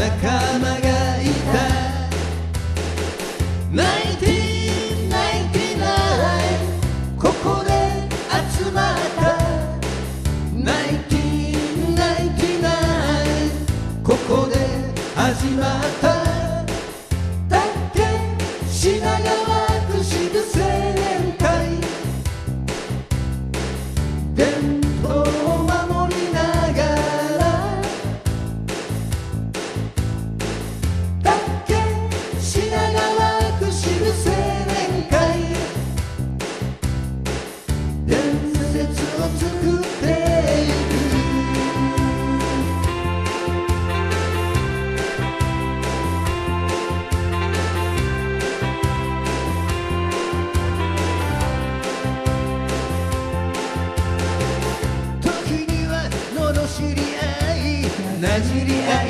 仲間がいた。1999ここで集まった1999ここで始まった tragedy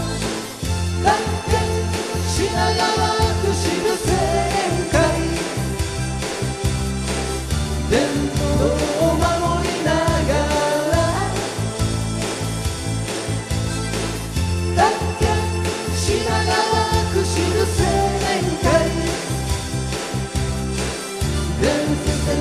This the